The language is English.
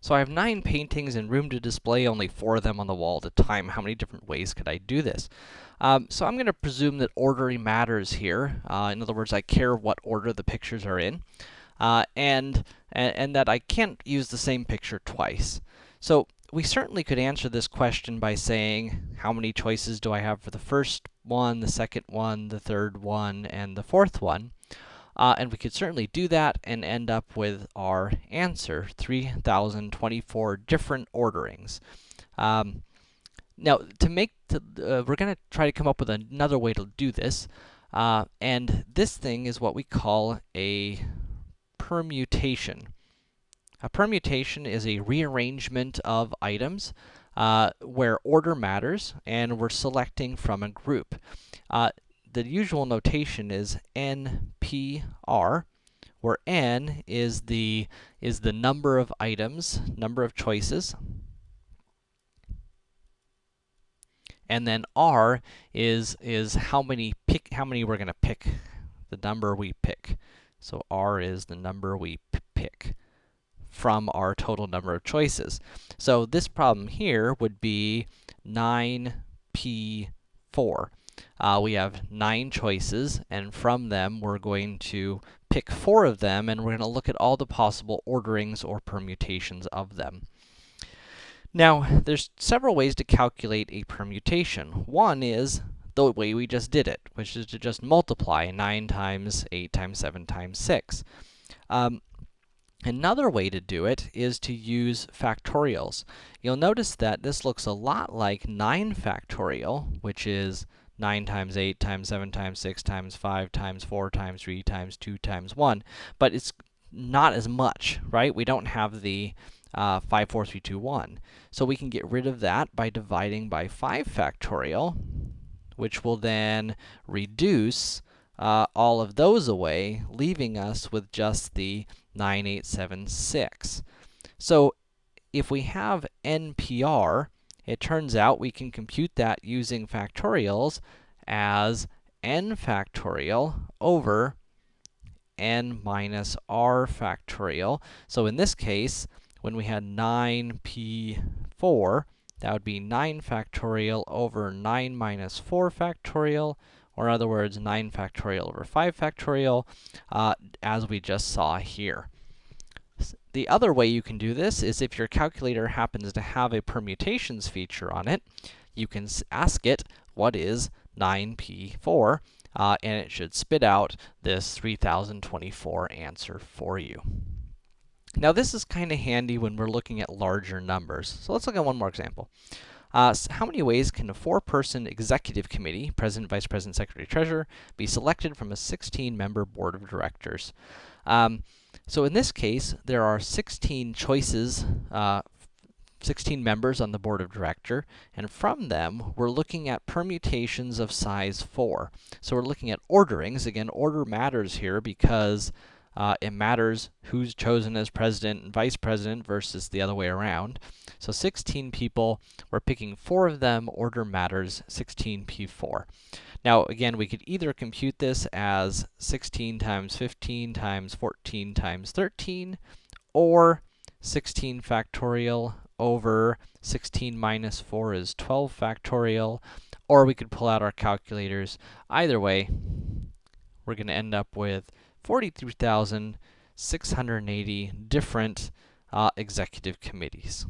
So I have 9 paintings and room to display only 4 of them on the wall at a time. How many different ways could I do this? Um, so I'm gonna presume that ordering matters here. Uh, in other words, I care what order the pictures are in. Uh, and, and, and that I can't use the same picture twice. So we certainly could answer this question by saying, how many choices do I have for the first one, the second one, the third one, and the fourth one? Uh, and we could certainly do that and end up with our answer, 3,024 different orderings. Um, now, to make, the, uh, we're gonna try to come up with another way to do this. Uh, and this thing is what we call a permutation. A permutation is a rearrangement of items uh, where order matters, and we're selecting from a group. Uh, the usual notation is NPR, where N is the, is the number of items, number of choices, and then R is, is how many pick, how many we're gonna pick, the number we pick. So R is the number we pick from our total number of choices. So this problem here would be 9p4. Uh, we have 9 choices, and from them we're going to pick 4 of them, and we're going to look at all the possible orderings or permutations of them. Now, there's several ways to calculate a permutation. One is the way we just did it, which is to just multiply 9 times 8 times 7 times 6. Um, Another way to do it is to use factorials. You'll notice that this looks a lot like 9 factorial, which is 9 times 8 times 7 times 6 times 5 times 4 times 3 times 2 times 1, but it's not as much, right? We don't have the uh, 5, 4, 3, 2, 1. So we can get rid of that by dividing by 5 factorial, which will then reduce uh, all of those away, leaving us with just the 9876. So if we have NPR, it turns out we can compute that using factorials as n factorial over n minus r factorial. So in this case, when we had 9p4, that would be 9 factorial over 9 minus 4 factorial, or in other words, 9 factorial over 5 factorial, uh, as we just saw here. The other way you can do this is if your calculator happens to have a permutations feature on it, you can ask it, what is 9p4? Uh, and it should spit out this 3024 answer for you. Now, this is kind of handy when we're looking at larger numbers. So let's look at one more example. Uh, so how many ways can a four-person executive committee, president, vice president, secretary, treasurer, be selected from a 16-member board of directors? Um, so in this case, there are 16 choices, uh, 16 members on the board of director, and from them, we're looking at permutations of size 4. So we're looking at orderings. Again, order matters here because uh, it matters who's chosen as president and vice president versus the other way around. So 16 people, we're picking 4 of them, order matters 16p4. Now, again, we could either compute this as 16 times 15 times 14 times 13, or 16 factorial over 16 minus 4 is 12 factorial, or we could pull out our calculators. Either way, we're going to end up with 43,680 different uh, executive committees.